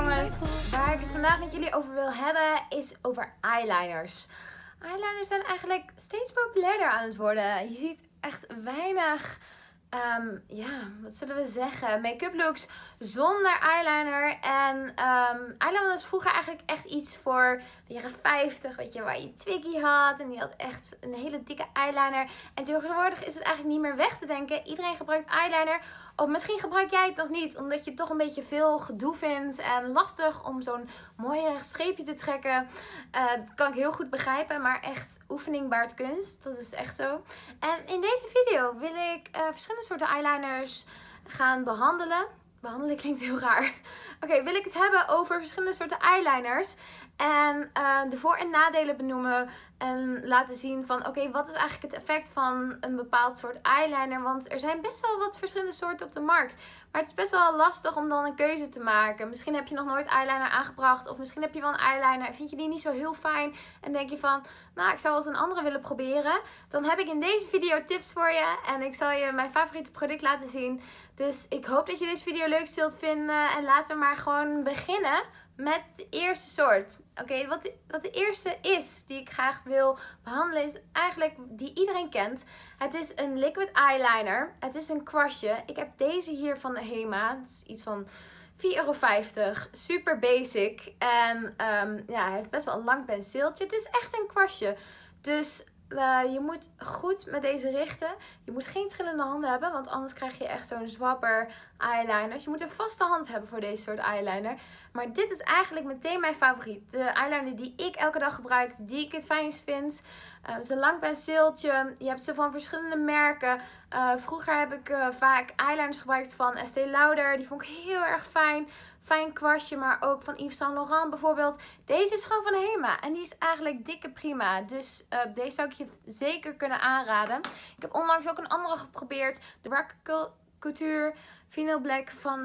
jongens, waar ik het vandaag met jullie over wil hebben is over eyeliners. Eyeliners zijn eigenlijk steeds populairder aan het worden. Je ziet echt weinig, ehm, ja, wat zullen we zeggen, make-up looks zonder eyeliner. En um, eyeliner was vroeger eigenlijk echt iets voor de jaren 50, weet je, waar je Twiggy had. En die had echt een hele dikke eyeliner. En tegenwoordig is het eigenlijk niet meer weg te denken. Iedereen gebruikt eyeliner. Of misschien gebruik jij het nog niet, omdat je het toch een beetje veel gedoe vindt en lastig om zo'n mooie streepje te trekken. Uh, dat kan ik heel goed begrijpen, maar echt oefening baart kunst. Dat is echt zo. En in deze video wil ik uh, verschillende soorten eyeliners gaan behandelen. Behandelen klinkt heel raar. Oké, wil ik het hebben over verschillende soorten eyeliners. En uh, de voor- en nadelen benoemen. En laten zien van oké, wat is eigenlijk het effect van een bepaald soort eyeliner. Want er zijn best wel wat verschillende soorten op de markt. Maar het is best wel lastig om dan een keuze te maken. Misschien heb je nog nooit eyeliner aangebracht. Of misschien heb je wel een eyeliner en vind je die niet zo heel fijn. En denk je van, nou ik zou wel eens een andere willen proberen. Dan heb ik in deze video tips voor je. En ik zal je mijn favoriete product laten zien. Dus ik hoop dat je deze video leuk zult vinden. En laten we maar gewoon beginnen met de eerste soort. Oké, wat, wat de eerste is die ik graag wil behandelen is eigenlijk die iedereen kent. Het is een liquid eyeliner. Het is een kwastje. Ik heb deze hier van de Hema. Het is iets van 4,50 euro. Super basic. En um, ja, hij heeft best wel een lang penseeltje. Het is echt een kwastje. Dus uh, je moet goed met deze richten. Je moet geen trillende handen hebben, want anders krijg je echt zo'n zwapper eyeliner. Dus je moet een vaste hand hebben voor deze soort eyeliner. Maar dit is eigenlijk meteen mijn favoriet. De eyeliner die ik elke dag gebruik, die ik het fijnst vind. Uh, het is een lang. Je hebt ze van verschillende merken. Uh, vroeger heb ik vaak eyeliners gebruikt van Estee Lauder. Die vond ik heel erg fijn fijn kwastje, maar ook van Yves Saint Laurent bijvoorbeeld. Deze is gewoon van Hema en die is eigenlijk dikke prima. Dus uh, deze zou ik je zeker kunnen aanraden. Ik heb onlangs ook een andere geprobeerd. De Rack Couture Vinyl Black van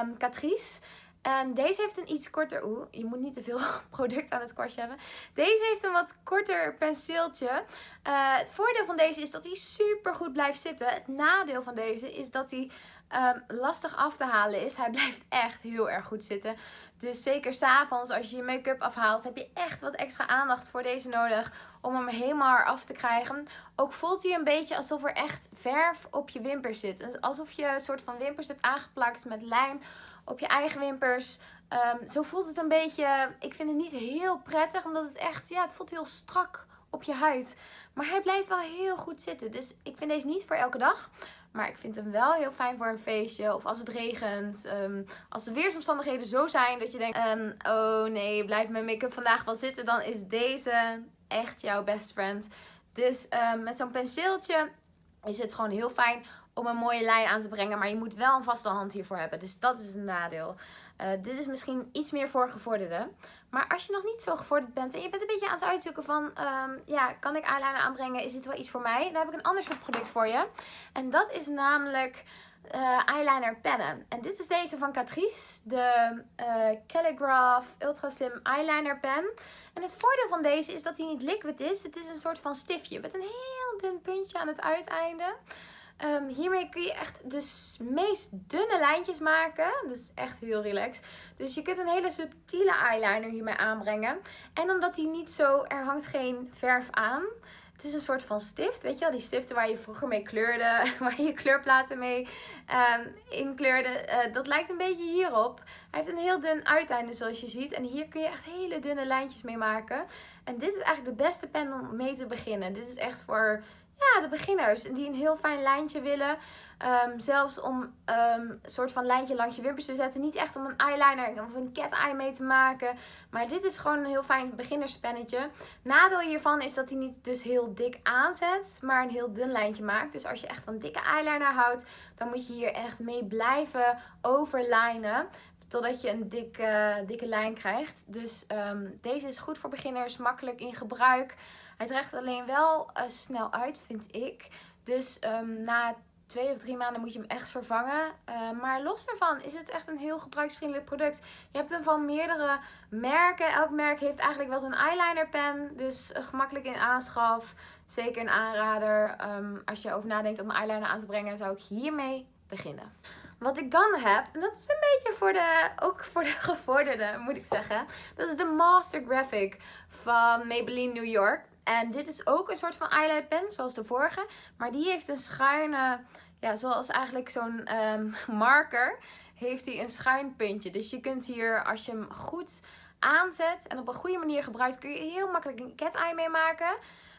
um, Catrice. En deze heeft een iets korter... Oeh, je moet niet te veel product aan het kwastje hebben. Deze heeft een wat korter penseeltje. Uh, het voordeel van deze is dat hij super goed blijft zitten. Het nadeel van deze is dat hij um, lastig af te halen is. Hij blijft echt heel erg goed zitten. Dus zeker s'avonds als je je make-up afhaalt heb je echt wat extra aandacht voor deze nodig. Om hem helemaal af te krijgen. Ook voelt hij een beetje alsof er echt verf op je wimpers zit. Alsof je een soort van wimpers hebt aangeplakt met lijm op je eigen wimpers. Um, zo voelt het een beetje. Ik vind het niet heel prettig. Omdat het echt, ja, het voelt heel strak op je huid. Maar hij blijft wel heel goed zitten. Dus ik vind deze niet voor elke dag. Maar ik vind hem wel heel fijn voor een feestje. Of als het regent. Um, als de weersomstandigheden zo zijn dat je denkt... Um, oh nee, blijft mijn make-up vandaag wel zitten. Dan is deze echt jouw best friend. Dus um, met zo'n penseeltje is het gewoon heel fijn om een mooie lijn aan te brengen. Maar je moet wel een vaste hand hiervoor hebben. Dus dat is een nadeel. Uh, dit is misschien iets meer voor gevorderden. Maar als je nog niet zo gevorderd bent en je bent een beetje aan het uitzoeken van... Um, ja, kan ik eyeliner aanbrengen? Is dit wel iets voor mij? Dan heb ik een ander soort product voor je. En dat is namelijk uh, eyeliner pennen. En dit is deze van Catrice. De uh, Calligraph Ultra Slim Eyeliner Pen. En het voordeel van deze is dat hij niet liquid is. Het is een soort van stiftje met een heel dun puntje aan het uiteinde. Um, hiermee kun je echt de meest dunne lijntjes maken. Dat is echt heel relaxed. Dus je kunt een hele subtiele eyeliner hiermee aanbrengen. En omdat hij niet zo, er hangt geen verf aan. Het is een soort van stift, weet je wel? Die stiften waar je vroeger mee kleurde, waar je kleurplaten mee um, inkleurde. Uh, dat lijkt een beetje hierop. Hij heeft een heel dun uiteinde zoals je ziet. En hier kun je echt hele dunne lijntjes mee maken. En dit is eigenlijk de beste pen om mee te beginnen. Dit is echt voor ja, de beginners die een heel fijn lijntje willen. Um, zelfs om um, een soort van lijntje langs je wimpers te zetten. Niet echt om een eyeliner of een cat eye mee te maken. Maar dit is gewoon een heel fijn beginnerspennetje. Nadeel hiervan is dat hij niet dus heel dik aanzet, maar een heel dun lijntje maakt. Dus als je echt van dikke eyeliner houdt, dan moet je hier echt mee blijven overlijnen. Totdat je een dikke, dikke lijn krijgt. Dus um, deze is goed voor beginners, makkelijk in gebruik. Hij trekt alleen wel uh, snel uit, vind ik. Dus um, na twee of drie maanden moet je hem echt vervangen. Uh, maar los daarvan is het echt een heel gebruiksvriendelijk product. Je hebt hem van meerdere merken. Elk merk heeft eigenlijk wel zo'n eyeliner pen. Dus uh, gemakkelijk in aanschaf. Zeker een aanrader. Um, als je over nadenkt om eyeliner aan te brengen, zou ik hiermee beginnen. Wat ik dan heb, en dat is een beetje voor de, ook voor de gevorderden moet ik zeggen. Dat is de Master Graphic van Maybelline New York. En dit is ook een soort van eyeliner pen, zoals de vorige. Maar die heeft een schuine, ja, zoals eigenlijk zo'n um, marker, heeft hij een schuin puntje. Dus je kunt hier, als je hem goed aanzet en op een goede manier gebruikt, kun je heel makkelijk een cat eye mee maken.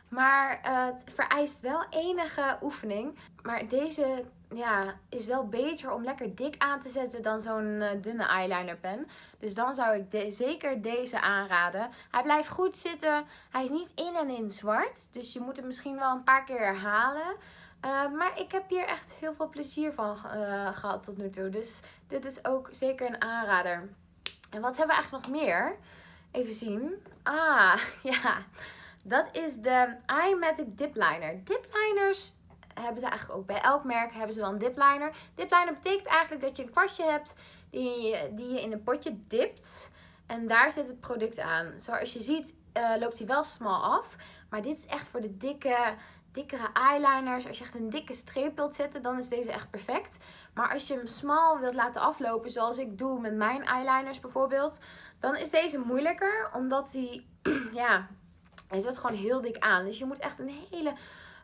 Maar uh, het vereist wel enige oefening. Maar deze ja, is wel beter om lekker dik aan te zetten dan zo'n uh, dunne eyeliner pen. Dus dan zou ik zeker deze aanraden. Hij blijft goed zitten. Hij is niet in en in zwart. Dus je moet hem misschien wel een paar keer herhalen. Uh, maar ik heb hier echt heel veel plezier van gehad tot nu toe. Dus dit is ook zeker een aanrader. En wat hebben we eigenlijk nog meer? Even zien. Ah, ja. Dat is de iMatic Dip Liner. Dip liners hebben ze eigenlijk ook bij elk merk hebben ze wel een dip liner. Dip liner betekent eigenlijk dat je een kwastje hebt die je, die je in een potje dipt. En daar zit het product aan. Zoals je ziet uh, loopt hij wel smal af. Maar dit is echt voor de dikke, dikkere eyeliners. Als je echt een dikke streep wilt zetten, dan is deze echt perfect. Maar als je hem smal wilt laten aflopen, zoals ik doe met mijn eyeliners bijvoorbeeld, dan is deze moeilijker. Omdat hij, ja, hij zet gewoon heel dik aan. Dus je moet echt een hele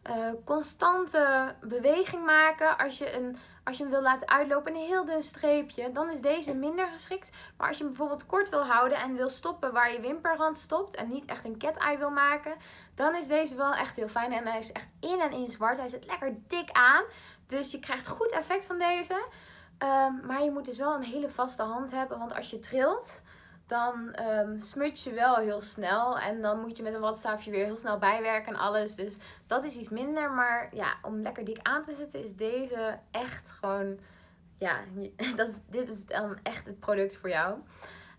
uh, constante beweging maken. Als je, een, als je hem wil laten uitlopen, een heel dun streepje, dan is deze minder geschikt. Maar als je hem bijvoorbeeld kort wil houden en wil stoppen waar je wimperrand stopt en niet echt een cat eye wil maken, dan is deze wel echt heel fijn. En hij is echt in en in zwart. Hij zit lekker dik aan. Dus je krijgt goed effect van deze. Um, maar je moet dus wel een hele vaste hand hebben, want als je trilt dan um, smut je wel heel snel. En dan moet je met een watstaafje weer heel snel bijwerken en alles. Dus dat is iets minder. Maar ja, om lekker dik aan te zetten is deze echt gewoon... Ja, dat is, dit is dan echt het product voor jou.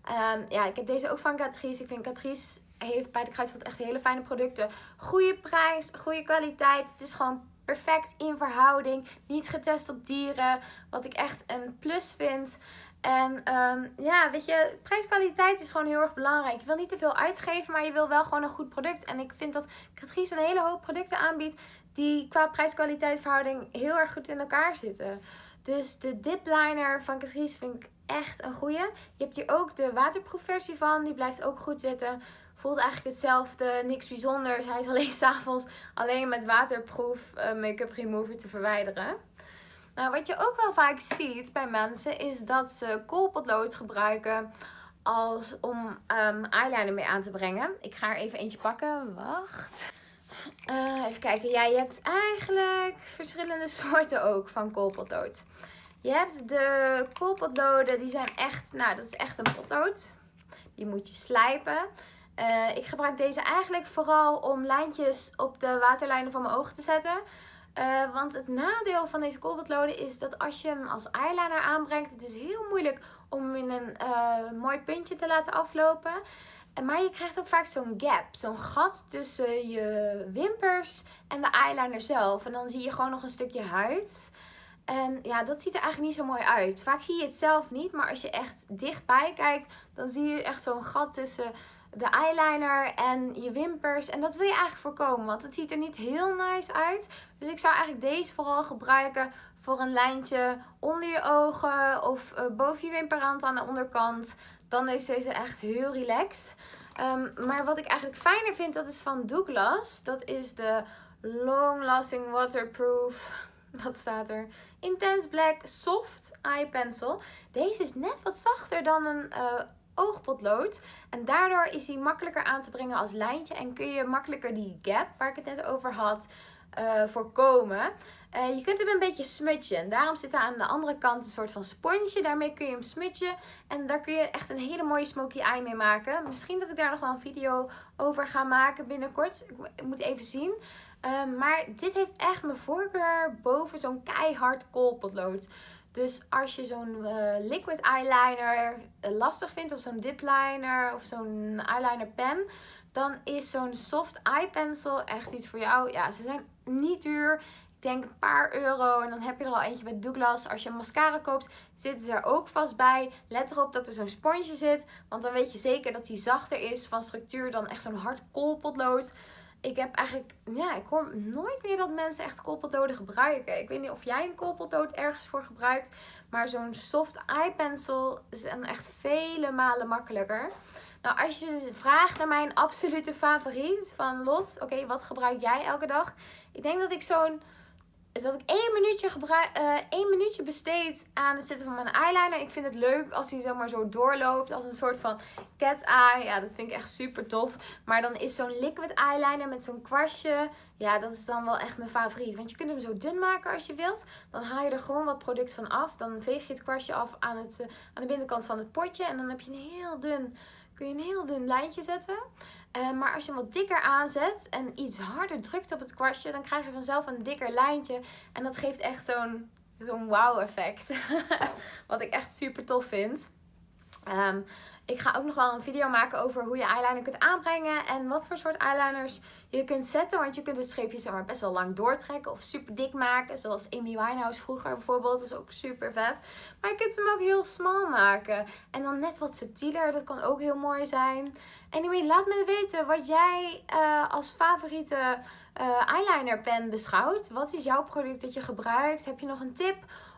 Um, ja, ik heb deze ook van Catrice. Ik vind Catrice heeft bij de Kruidvat echt hele fijne producten. Goede prijs, goede kwaliteit. Het is gewoon perfect in verhouding. Niet getest op dieren. Wat ik echt een plus vind. En um, ja, weet je, prijskwaliteit is gewoon heel erg belangrijk. Je wil niet te veel uitgeven, maar je wil wel gewoon een goed product. En ik vind dat Catrice een hele hoop producten aanbiedt die qua prijs-kwaliteit verhouding heel erg goed in elkaar zitten. Dus de dip liner van Catrice vind ik echt een goede. Je hebt hier ook de waterproof versie van. Die blijft ook goed zitten. Voelt eigenlijk hetzelfde, niks bijzonders. Hij is alleen s'avonds alleen met waterproof uh, make-up remover te verwijderen. Nou, wat je ook wel vaak ziet bij mensen is dat ze koolpotlood gebruiken als, om um, eyeliner mee aan te brengen. Ik ga er even eentje pakken. Wacht. Uh, even kijken. Ja, je hebt eigenlijk verschillende soorten ook van koolpotlood. Je hebt de koolpotloden, die zijn echt, nou dat is echt een potlood. Die moet je slijpen. Uh, ik gebruik deze eigenlijk vooral om lijntjes op de waterlijnen van mijn ogen te zetten. Uh, want het nadeel van deze koolpotloden is dat als je hem als eyeliner aanbrengt, het is heel moeilijk om hem in een uh, mooi puntje te laten aflopen. Maar je krijgt ook vaak zo'n gap, zo'n gat tussen je wimpers en de eyeliner zelf. En dan zie je gewoon nog een stukje huid. En ja, dat ziet er eigenlijk niet zo mooi uit. Vaak zie je het zelf niet, maar als je echt dichtbij kijkt, dan zie je echt zo'n gat tussen de eyeliner en je wimpers. En dat wil je eigenlijk voorkomen, want het ziet er niet heel nice uit. Dus ik zou eigenlijk deze vooral gebruiken voor een lijntje onder je ogen of uh, boven je wimperrand aan de onderkant. Dan is deze echt heel relaxed. Um, maar wat ik eigenlijk fijner vind, dat is van Douglas. Dat is de Long Lasting Waterproof wat staat er? Intense Black Soft Eye Pencil. Deze is net wat zachter dan een uh, oogpotlood. En daardoor is hij makkelijker aan te brengen als lijntje. En kun je makkelijker die gap, waar ik het net over had, uh, voorkomen. Uh, je kunt hem een beetje smutje. En daarom zit er aan de andere kant een soort van sponsje. Daarmee kun je hem smutje. En daar kun je echt een hele mooie smoky eye mee maken. Misschien dat ik daar nog wel een video over ga maken binnenkort. Ik moet even zien. Uh, maar dit heeft echt mijn voorkeur boven zo'n keihard koolpotlood. Dus als je zo'n uh, liquid eyeliner uh, lastig vindt, of zo'n dip liner of zo'n eyeliner pen, dan is zo'n soft eye pencil echt iets voor jou. Ja, ze zijn niet duur. Ik denk een paar euro en dan heb je er al eentje bij Douglas. Als je mascara koopt, zitten ze er ook vast bij. Let erop dat er zo'n sponsje zit, want dan weet je zeker dat die zachter is van structuur dan echt zo'n hard koolpotlood. Ik heb eigenlijk, ja, ik hoor nooit meer dat mensen echt koolpotloden gebruiken. Ik weet niet of jij een koolpotlood ergens voor gebruikt. Maar zo'n soft eye pencil is echt vele malen makkelijker. Nou, als je vraagt naar mijn absolute favoriet van Lot, oké, wat gebruik jij elke dag? Ik denk dat ik zo'n dat ik één minuutje, één minuutje besteed aan het zetten van mijn eyeliner. Ik vind het leuk als die zomaar zo doorloopt. Als een soort van cat eye. Ja, dat vind ik echt super tof. Maar dan is zo'n liquid eyeliner met zo'n kwastje. Ja, dat is dan wel echt mijn favoriet. Want je kunt hem zo dun maken als je wilt. Dan haal je er gewoon wat product van af. Dan veeg je het kwastje af aan, het, uh, aan de binnenkant van het potje. En dan heb je een heel dun, kun je een heel dun lijntje zetten. Uh, maar als je hem wat dikker aanzet en iets harder drukt op het kwastje, dan krijg je vanzelf een dikker lijntje. En dat geeft echt zo'n zo'n wow effect. wat ik echt super tof vind. Um, ik ga ook nog wel een video maken over hoe je eyeliner kunt aanbrengen. En wat voor soort eyeliners je kunt zetten. Want je kunt het streepje zeg maar, best wel lang doortrekken of super dik maken. Zoals Amy Winehouse vroeger bijvoorbeeld. Dat is ook super vet. Maar je kunt hem ook heel smal maken. En dan net wat subtieler. Dat kan ook heel mooi zijn. Anyway, laat me weten wat jij uh, als favoriete uh, eyeliner pen beschouwt. Wat is jouw product dat je gebruikt? Heb je nog een tip?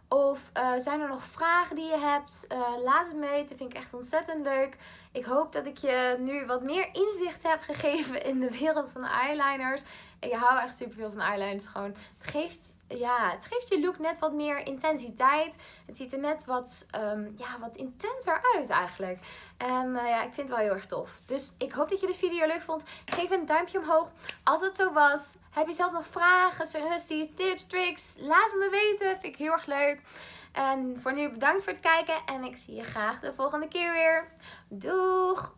Of uh, zijn er nog vragen die je hebt? Laat het me weten. Vind ik echt ontzettend leuk. Ik hoop dat ik je nu wat meer inzicht heb gegeven in de wereld van eyeliners. Ik hou echt super veel van eyeliners. Gewoon, het geeft, ja, het geeft je look net wat meer intensiteit. Het ziet er net wat, um, ja, wat intenser uit eigenlijk. En uh, ja, ik vind het wel heel erg tof. Dus ik hoop dat je de video leuk vond. Geef een duimpje omhoog als het zo was. Heb je zelf nog vragen, suggesties, tips, tricks? Laat het me weten. Vind ik heel erg leuk. En voor nu bedankt voor het kijken. En ik zie je graag de volgende keer weer. Doeg!